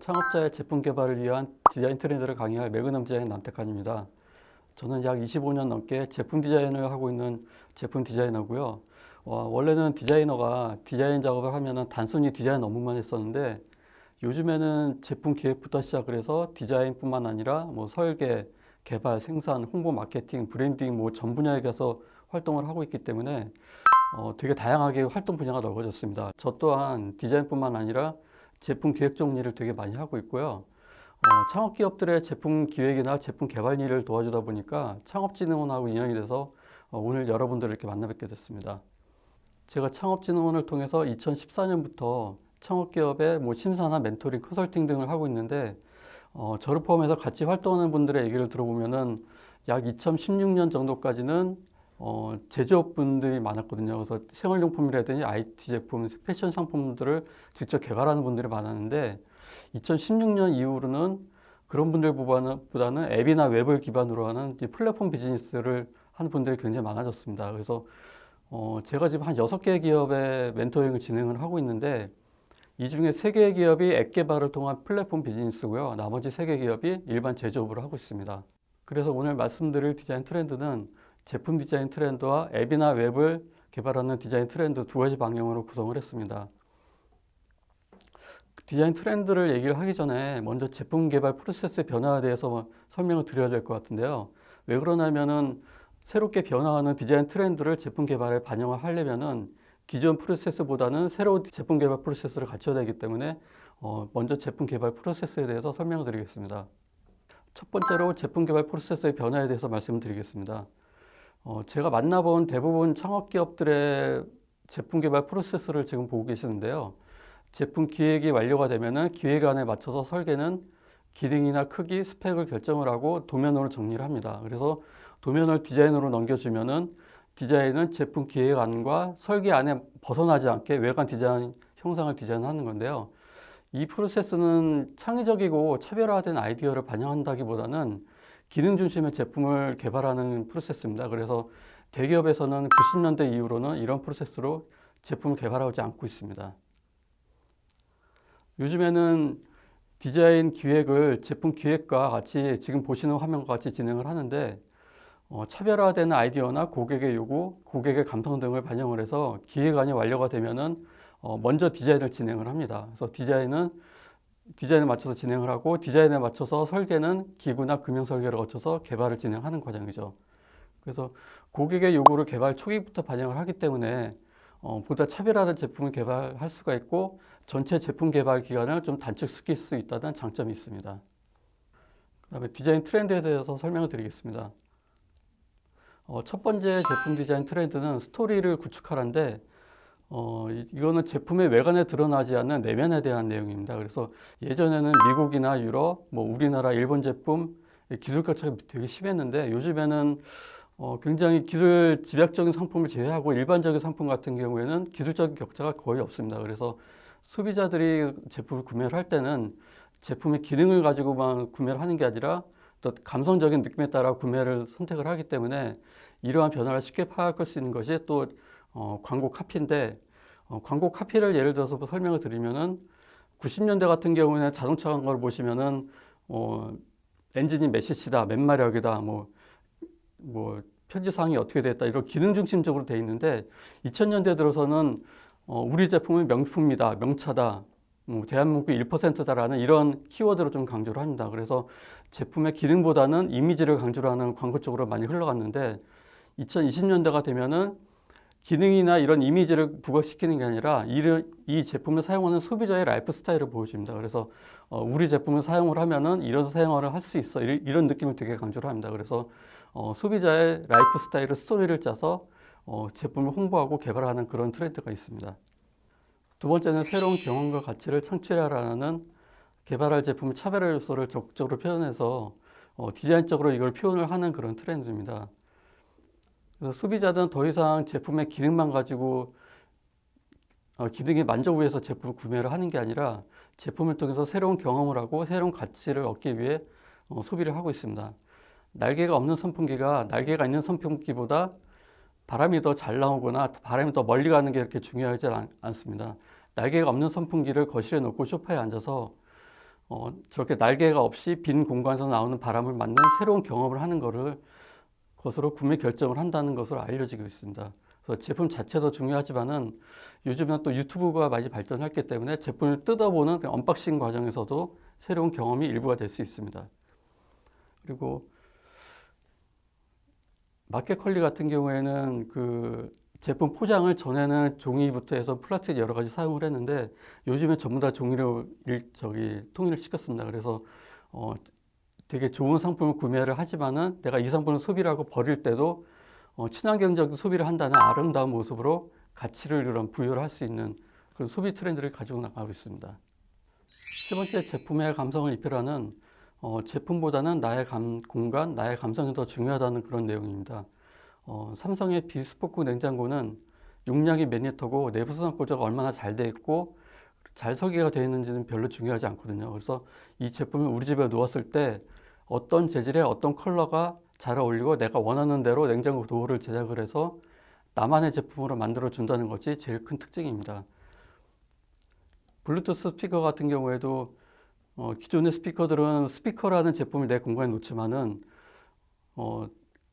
창업자의 제품 개발을 위한 디자인 트렌드를 강의할 매그넘 디자인 남태칸입니다. 저는 약 25년 넘게 제품 디자인을 하고 있는 제품 디자이너고요. 어, 원래는 디자이너가 디자인 작업을 하면 단순히 디자인 업무만 했었는데 요즘에는 제품 기획부터 시작을 해서 디자인뿐만 아니라 뭐 설계, 개발, 생산, 홍보, 마케팅, 브랜딩 뭐 전 분야에 가서 활동을 하고 있기 때문에 어, 되게 다양하게 활동 분야가 넓어졌습니다. 저 또한 디자인뿐만 아니라 제품 기획 정리를 되게 많이 하고 있고요. 어, 창업 기업들의 제품 기획이나 제품 개발 일을 도와주다 보니까 창업진흥원하고 인연이 돼서 어, 오늘 여러분들을 이렇게 만나 뵙게 됐습니다. 제가 창업진흥원을 통해서 2014년부터 창업기업의 뭐 심사나 멘토링, 컨설팅 등을 하고 있는데 어, 저를 포함해서 같이 활동하는 분들의 얘기를 들어보면 은 약 2016년 정도까지는 어, 제조업분들이 많았거든요. 그래서 생활용품이라든지 IT 제품, 패션 상품들을 직접 개발하는 분들이 많았는데 2016년 이후로는 그런 분들보다는 앱이나 웹을 기반으로 하는 플랫폼 비즈니스를 하는 분들이 굉장히 많아졌습니다. 그래서 어, 제가 지금 한 6개 기업의 멘토링을 진행을 하고 있는데 이 중에 3개의 기업이 앱 개발을 통한 플랫폼 비즈니스고요. 나머지 3개 기업이 일반 제조업을 하고 있습니다. 그래서 오늘 말씀드릴 디자인 트렌드는 제품 디자인 트렌드와 앱이나 웹을 개발하는 디자인 트렌드 두 가지 방향으로 구성을 했습니다. 디자인 트렌드를 얘기를 하기 전에 먼저 제품 개발 프로세스의 변화에 대해서 설명을 드려야 될 것 같은데요. 왜 그러냐면은 새롭게 변화하는 디자인 트렌드를 제품 개발에 반영을 하려면은 기존 프로세스보다는 새로운 제품 개발 프로세스를 갖춰야 되기 때문에 어 먼저 제품 개발 프로세스에 대해서 설명을 드리겠습니다. 첫 번째로 제품 개발 프로세스의 변화에 대해서 말씀드리겠습니다. 어 제가 만나본 대부분 창업기업들의 제품 개발 프로세스를 지금 보고 계시는데요. 제품 기획이 완료가 되면 기획안에 맞춰서 설계는 기능이나 크기, 스펙을 결정을 하고 도면으로 정리를 합니다. 그래서 도면을 디자인으로 넘겨주면은 디자인은 제품 기획안과 설계안에 벗어나지 않게 외관 디자인 형상을 디자인하는 건데요. 이 프로세스는 창의적이고 차별화된 아이디어를 반영한다기보다는 기능 중심의 제품을 개발하는 프로세스입니다. 그래서 대기업에서는 90년대 이후로는 이런 프로세스로 제품을 개발하지 않고 있습니다. 요즘에는 디자인 기획을 제품 기획과 같이 지금 보시는 화면과 같이 진행을 하는데 어, 차별화된 아이디어나 고객의 요구, 고객의 감성 등을 반영을 해서 기획안이 완료가 되면 은 어, 먼저 디자인을 진행을 합니다. 그래서 디자인은 디자인에 맞춰서 진행을 하고 디자인에 맞춰서 설계는 기구나 금형 설계를 거쳐서 개발을 진행하는 과정이죠. 그래서 고객의 요구를 개발 초기부터 반영을 하기 때문에 어, 보다 차별화된 제품을 개발할 수가 있고 전체 제품 개발 기간을 좀 단축시킬 수 있다는 장점이 있습니다. 그 다음에 디자인 트렌드에 대해서 설명을 드리겠습니다. 어, 첫 번째 제품 디자인 트렌드는 스토리를 구축하라인데 어, 이거는 제품의 외관에 드러나지 않는 내면에 대한 내용입니다. 그래서 예전에는 미국이나 유럽, 뭐 우리나라, 일본 제품 기술 격차가 되게 심했는데 요즘에는 어, 굉장히 기술 집약적인 상품을 제외하고 일반적인 상품 같은 경우에는 기술적인 격차가 거의 없습니다. 그래서 소비자들이 제품을 구매를 할 때는 제품의 기능을 가지고만 구매를 하는 게 아니라 또 감성적인 느낌에 따라 구매를 선택을 하기 때문에 이러한 변화를 쉽게 파악할 수 있는 것이 또 어, 광고 카피인데 어, 광고 카피를 예를 들어서 뭐 설명을 드리면은 90년대 같은 경우에는 자동차 광고를 보시면은 어, 엔진이 몇 cc다, 몇 마력이다, 뭐, 뭐 편지사항이 어떻게 됐다 이런 기능 중심적으로 돼 있는데 2000년대 들어서는 어, 우리 제품은 명품이다, 명차다, 뭐 대한민국 1%다라는 이런 키워드로 좀 강조를 합니다. 그래서 제품의 기능보다는 이미지를 강조를 하는 광고 쪽으로 많이 흘러갔는데 2020년대가 되면은 기능이나 이런 이미지를 부각시키는 게 아니라 이 제품을 사용하는 소비자의 라이프 스타일을 보여줍니다. 그래서 어, 우리 제품을 사용을 하면은 이런 사용을 할 수 있어 이런 느낌을 되게 강조를 합니다. 그래서 어, 소비자의 라이프 스타일을 스토리를 짜서 어, 제품을 홍보하고 개발하는 그런 트렌드가 있습니다. 두 번째는 새로운 경험과 가치를 창출하라는 개발할 제품의 차별화 요소를 적극적으로 표현해서 어, 디자인적으로 이걸 표현을 하는 그런 트렌드입니다. 소비자들은 더 이상 제품의 기능만 가지고 어, 기능에 만족을 위해서 제품을 구매를 하는 게 아니라 제품을 통해서 새로운 경험을 하고 새로운 가치를 얻기 위해 어, 소비를 하고 있습니다. 날개가 없는 선풍기가 날개가 있는 선풍기보다 바람이 더 잘 나오거나 바람이 더 멀리 가는 게 이렇게 중요하지 않, 습니다 날개가 없는 선풍기를 거실에 놓고 소파에 앉아서 어, 저렇게 날개가 없이 빈 공간에서 나오는 바람을 맞는 새로운 경험을 하는 것을 것으로 구매 결정을 한다는 것으로 알려지고 있습니다. 그래서 제품 자체도 중요하지만은 요즘은 또 유튜브가 많이 발전했기 때문에 제품을 뜯어보는 그 언박싱 과정에서도 새로운 경험이 일부가 될 수 있습니다. 그리고 마켓컬리 같은 경우에는 그 제품 포장을 전에는 종이부터 해서 플라스틱 여러 가지 사용을 했는데 요즘에 전부 다 종이로 일, 저기 통일을 시켰습니다. 그래서 어 되게 좋은 상품을 구매를 하지만은 내가 이 상품을 소비를 하고 버릴 때도 어 친환경적 소비를 한다는 아름다운 모습으로 가치를 그런 부여를 할 수 있는 그런 소비 트렌드를 가지고 나가고 있습니다. 세 번째 제품의 감성을 입혀라는 어, 제품보다는 나의 감, 공간, 나의 감성이 더 중요하다는 그런 내용입니다. 어, 삼성의 비스포크 냉장고는 용량이 몇 리터고 내부 수납 구조가 얼마나 잘 돼 있고 잘 설계가 되어 있는지는 별로 중요하지 않거든요. 그래서 이 제품을 우리 집에 놓았을 때 어떤 재질의 어떤 컬러가 잘 어울리고 내가 원하는 대로 냉장고 도어를 제작을 해서 나만의 제품으로 만들어 준다는 것이 제일 큰 특징입니다. 블루투스 스피커 같은 경우에도 어, 기존의 스피커들은 스피커라는 제품을 내 공간에 놓지만은 어,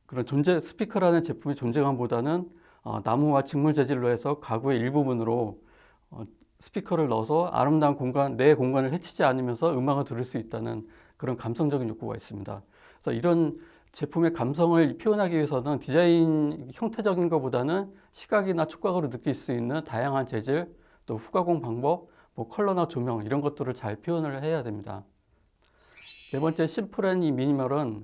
그런 존재 스피커라는 제품의 존재감보다는 어, 나무와 직물 재질로 해서 가구의 일부분으로 어, 스피커를 넣어서 아름다운 공간 내 공간을 해치지 않으면서 음악을 들을 수 있다는 그런 감성적인 욕구가 있습니다. 그래서 이런 제품의 감성을 표현하기 위해서는 디자인 형태적인 것보다는 시각이나 촉각으로 느낄 수 있는 다양한 재질 또 후가공 방법 뭐 컬러나 조명 이런 것들을 잘 표현을 해야 됩니다. 네 번째 심플한 이 미니멀은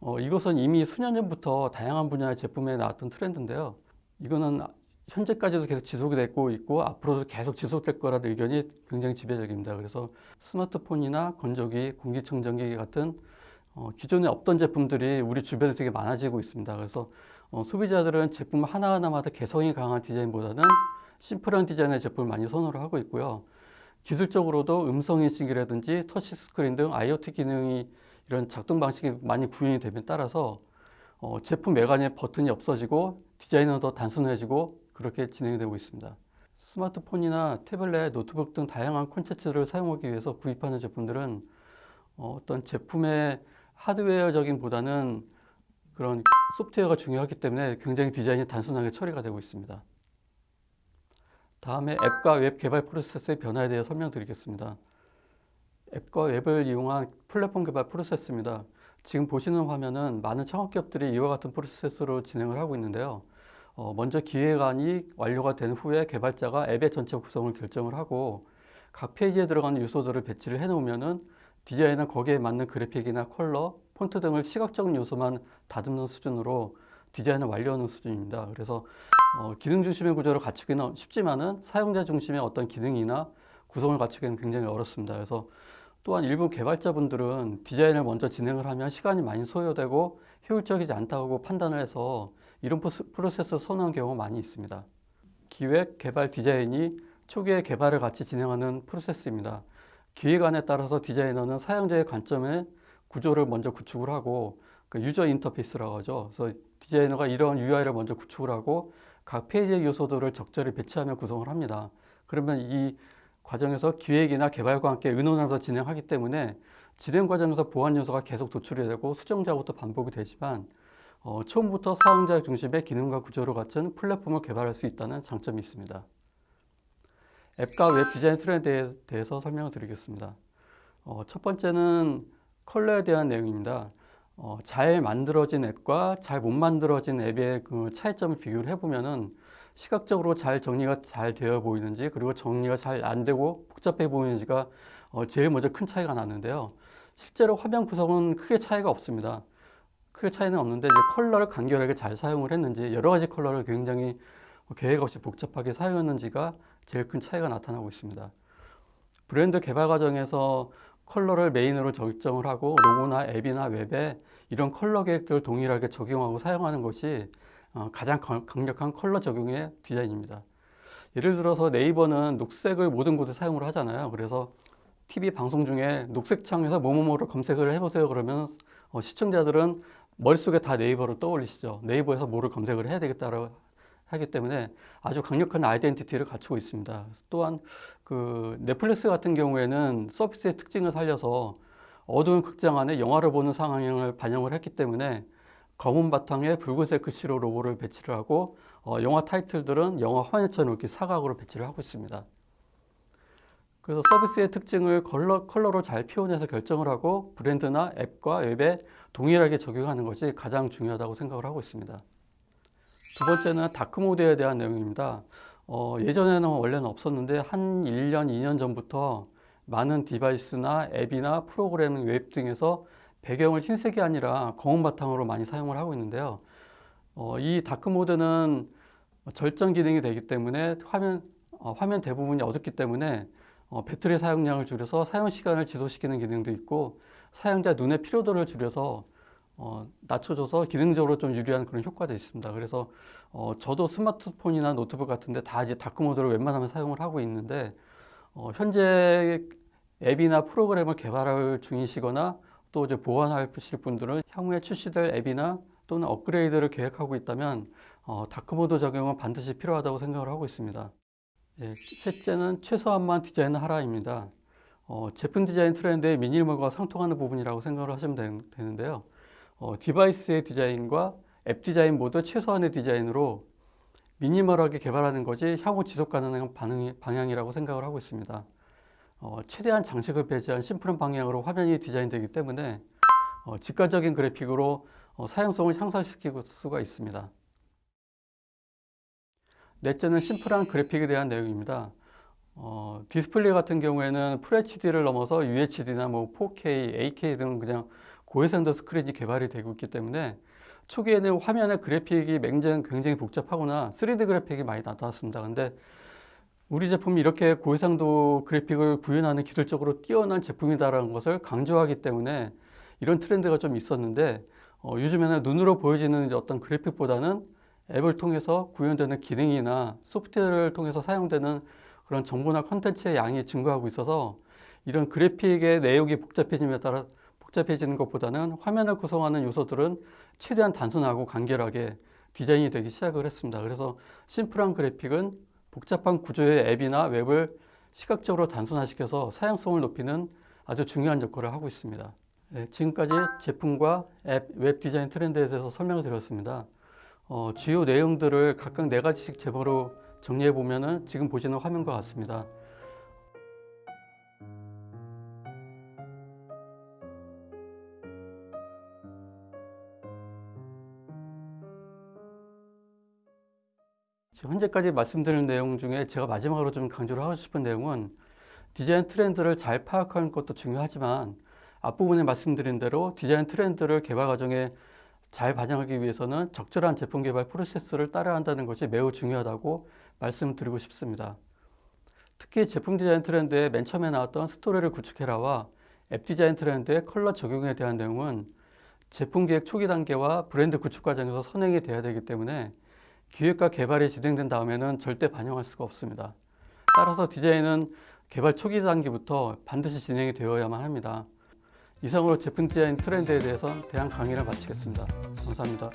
어, 이것은 이미 수년 전부터 다양한 분야의 제품에 나왔던 트렌드인데요. 이거는 현재까지도 계속 지속이 되고 있고 앞으로도 계속 지속될 거라는 의견이 굉장히 지배적입니다. 그래서 스마트폰이나 건조기, 공기청정기 같은 어, 기존에 없던 제품들이 우리 주변에 되게 많아지고 있습니다. 그래서 어, 소비자들은 제품 하나하나마다 개성이 강한 디자인보다는 심플한 디자인의 제품을 많이 선호를 하고 있고요. 기술적으로도 음성 인식이라든지 터치 스크린 등 IoT 기능이 이런 작동 방식이 많이 구현이 되면 따라서 어, 제품 외관에 버튼이 없어지고 디자인은 더 단순해지고 그렇게 진행이 되고 있습니다. 스마트폰이나 태블릿, 노트북 등 다양한 콘텐츠를 사용하기 위해서 구입하는 제품들은 어, 어떤 제품의 하드웨어적인 보다는 그런 소프트웨어가 중요하기 때문에 굉장히 디자인이 단순하게 처리가 되고 있습니다. 다음에 앱과 웹 개발 프로세스의 변화에 대해 설명드리겠습니다. 앱과 웹을 이용한 플랫폼 개발 프로세스입니다. 지금 보시는 화면은 많은 창업기업들이 이와 같은 프로세스로 진행을 하고 있는데요. 어, 먼저 기획안이 완료가 된 후에 개발자가 앱의 전체 구성을 결정을 하고 각 페이지에 들어가는 요소들을 배치를 해 놓으면은 디자인은 거기에 맞는 그래픽이나 컬러, 폰트 등을 시각적인 요소만 다듬는 수준으로 디자인을 완료하는 수준입니다. 그래서 어, 기능 중심의 구조를 갖추기는 쉽지만은 사용자 중심의 어떤 기능이나 구성을 갖추기는 굉장히 어렵습니다. 그래서 또한 일부 개발자분들은 디자인을 먼저 진행을 하면 시간이 많이 소요되고 효율적이지 않다고 판단을 해서 이런 프로세스를 선호한 경우가 많이 있습니다. 기획, 개발, 디자인이 초기에 개발을 같이 진행하는 프로세스입니다. 기획안에 따라서 디자이너는 사용자의 관점의 구조를 먼저 구축을 하고 그 유저 인터페이스라고 하죠. 그래서 디자이너가 이런 UI를 먼저 구축을 하고 각 페이지의 요소들을 적절히 배치하며 구성을 합니다. 그러면 이 과정에서 기획이나 개발과 함께 의논하면서 진행하기 때문에 진행 과정에서 보완 요소가 계속 도출이 되고 수정 작업도 반복이 되지만 어, 처음부터 사용자 중심의 기능과 구조를 갖춘 플랫폼을 개발할 수 있다는 장점이 있습니다. 앱과 웹 디자인 트렌드에 대해서 설명을 드리겠습니다. 어, 첫 번째는 컬러에 대한 내용입니다. 어, 잘 만들어진 앱과 잘 못 만들어진 앱의 그 차이점을 비교를 해보면은 시각적으로 잘 정리가 잘 되어 보이는지 그리고 정리가 잘 안 되고 복잡해 보이는지가 어, 제일 먼저 큰 차이가 나는데요. 실제로 화면 구성은 크게 차이가 없습니다. 크게 차이는 없는데 이제 컬러를 간결하게 잘 사용을 했는지 여러 가지 컬러를 굉장히 계획 없이 복잡하게 사용했는지가 제일 큰 차이가 나타나고 있습니다. 브랜드 개발 과정에서 컬러를 메인으로 결정을 하고 로고나 앱이나 웹에 이런 컬러 계획들을 동일하게 적용하고 사용하는 것이 어, 가장 강력한 컬러 적용의 디자인입니다. 예를 들어서 네이버는 녹색을 모든 곳에 사용을 하잖아요. 그래서 TV 방송 중에 녹색 창에서 뭐뭐뭐를 검색을 해보세요. 그러면 어, 시청자들은 머릿속에 다 네이버를 떠올리시죠. 네이버에서 뭐를 검색을 해야 되겠다라고 하기 때문에 아주 강력한 아이덴티티를 갖추고 있습니다. 또한 그 넷플릭스 같은 경우에는 서비스의 특징을 살려서 어두운 극장 안에 영화를 보는 상황을 반영을 했기 때문에 검은 바탕에 붉은색 글씨로 로고를 배치를 하고 어, 영화 타이틀들은 영화 화면처럼 이렇게 사각으로 배치를 하고 있습니다. 그래서 서비스의 특징을 컬러, 컬러로 잘 표현해서 결정을 하고 브랜드나 앱과 웹에 동일하게 적용하는 것이 가장 중요하다고 생각을 하고 있습니다. 두 번째는 다크 모드에 대한 내용입니다. 어, 예전에는 원래는 없었는데 한 1년, 2년 전부터 많은 디바이스나 앱이나 프로그램, 웹 등에서 배경을 흰색이 아니라 검은 바탕으로 많이 사용을 하고 있는데요. 어, 이 다크 모드는 절전 기능이 되기 때문에 화면, 어, 화면 대부분이 어둡기 때문에 어, 배터리 사용량을 줄여서 사용 시간을 지속시키는 기능도 있고 사용자 눈의 피로도를 줄여서 어, 낮춰줘서 기능적으로 좀 유리한 그런 효과도 있습니다. 그래서 어, 저도 스마트폰이나 노트북 같은데 다 이제 다크 모드를 웬만하면 사용을 하고 있는데 어, 현재 앱이나 프로그램을 개발할 중이시거나 또 이제 보완하실 분들은 향후에 출시될 앱이나 또는 업그레이드를 계획하고 있다면 어, dark mode 적용은 반드시 필요하다고 생각을 하고 있습니다. 예, 셋째는 최소한만 디자인을 하라입니다. 어, 제품 디자인 트렌드의 미니멀과 상통하는 부분이라고 생각을 하시면 되, 되는데요. 어, device의 디자인과 앱 디자인 모두 최소한의 디자인으로 미니멀하게 개발하는 것이 향후 지속 가능한 반응이, 방향이라고 생각을 하고 있습니다. 어, 최대한 장식을 배제한 심플한 방향으로 화면이 디자인되기 때문에 어, 직관적인 그래픽으로 어, 사용성을 향상시킬 수가 있습니다. 넷째는 심플한 그래픽에 대한 내용입니다. 어, 디스플레이 같은 경우에는 FHD를 넘어서 UHD나 뭐 4K, 8K 등 그냥 고해상도 스크린이 개발이 되고 있기 때문에 초기에는 화면의 그래픽이 굉장히, 복잡하거나 3D 그래픽이 많이 나타났습니다. 근데 우리 제품이 이렇게 고해상도 그래픽을 구현하는 기술적으로 뛰어난 제품이다라는 것을 강조하기 때문에 이런 트렌드가 좀 있었는데 어, 요즘에는 눈으로 보여지는 어떤 그래픽보다는 앱을 통해서 구현되는 기능이나 소프트웨어를 통해서 사용되는 그런 정보나 컨텐츠의 양이 증가하고 있어서 이런 그래픽의 내용이 복잡해짐에 따라 복잡해지는 것보다는 화면을 구성하는 요소들은 최대한 단순하고 간결하게 디자인이 되기 시작을 했습니다. 그래서 심플한 그래픽은 복잡한 구조의 앱이나 웹을 시각적으로 단순화시켜서 사용성을 높이는 아주 중요한 역할을 하고 있습니다. 네, 지금까지 제품과 앱, 웹 디자인 트렌드에 대해서 설명을 드렸습니다. 어, 주요 내용들을 각각 네 가지씩 제보로 정리해 보면은 지금 보시는 화면과 같습니다. 현재까지 말씀드린 내용 중에 제가 마지막으로 좀 강조를 하고 싶은 내용은 디자인 트렌드를 잘 파악하는 것도 중요하지만 앞부분에 말씀드린 대로 디자인 트렌드를 개발 과정에 잘 반영하기 위해서는 적절한 제품 개발 프로세스를 따라야 한다는 것이 매우 중요하다고 말씀드리고 싶습니다. 특히 제품 디자인 트렌드의 맨 처음에 나왔던 스토리를 구축해라와 앱 디자인 트렌드의 컬러 적용에 대한 내용은 제품 기획 초기 단계와 브랜드 구축 과정에서 선행이 돼야 되기 때문에 기획과 개발이 진행된 다음에는 절대 반영할 수가 없습니다. 따라서 디자인은 개발 초기 단계부터 반드시 진행이 되어야만 합니다. 이상으로 제품 디자인 트렌드에 대해서 대한 강의를 마치겠습니다. 감사합니다.